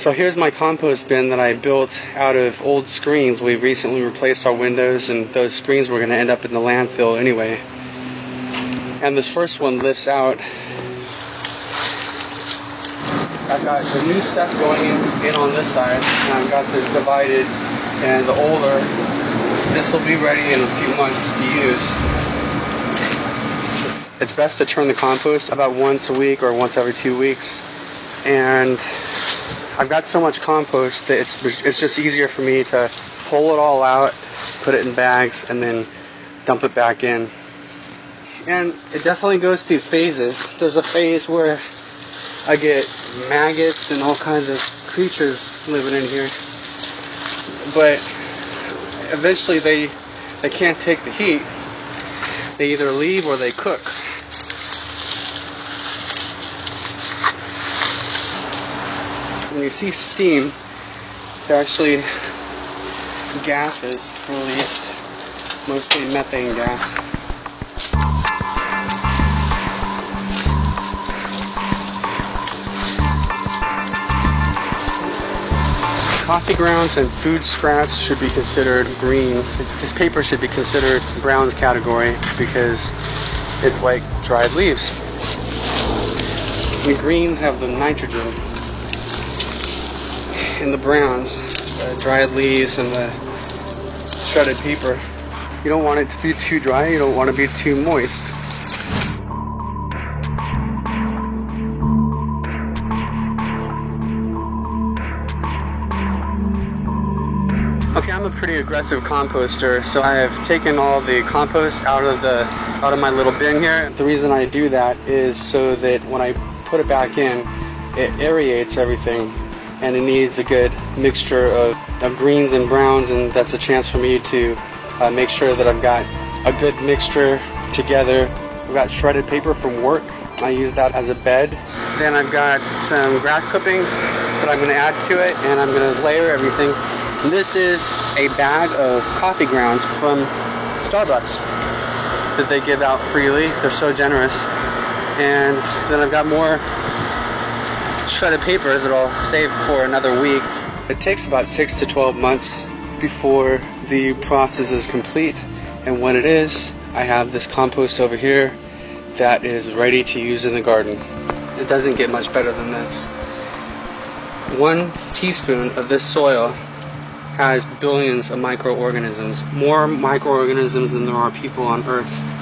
So here's my compost bin that I built out of old screens. We recently replaced our windows and those screens were going to end up in the landfill anyway. And this first one lifts out. I've got the new stuff going in, on this side and I've got this divided and the older. This will be ready in a few months to use. It's best to turn the compost about once a week or once every two weeks. And I've got so much compost that it's it's just easier for me to pull it all out, put it in bags, and then dump it back in. And it definitely goes through phases. There's a phase where I get maggots and all kinds of creatures living in here. But eventually they they can't take the heat. They either leave or they cook. See steam, it's actually gases released, mostly methane gas. Coffee grounds and food scraps should be considered green. This paper should be considered browns category because it's like dried leaves. The greens have the nitrogen in the browns, the dried leaves and the shredded paper. You don't want it to be too dry, you don't want to be too moist. Okay, I'm a pretty aggressive composter, so I have taken all the compost out of the out of my little bin here. The reason I do that is so that when I put it back in, it aerates everything and it needs a good mixture of, of greens and browns and that's a chance for me to uh, make sure that I've got a good mixture together. I've got shredded paper from work. I use that as a bed. Then I've got some grass clippings that I'm going to add to it and I'm going to layer everything. And this is a bag of coffee grounds from Starbucks that they give out freely. They're so generous. And then I've got more shredded paper that I'll save for another week. It takes about 6 to 12 months before the process is complete, and when it is, I have this compost over here that is ready to use in the garden. It doesn't get much better than this. One teaspoon of this soil has billions of microorganisms, more microorganisms than there are people on Earth.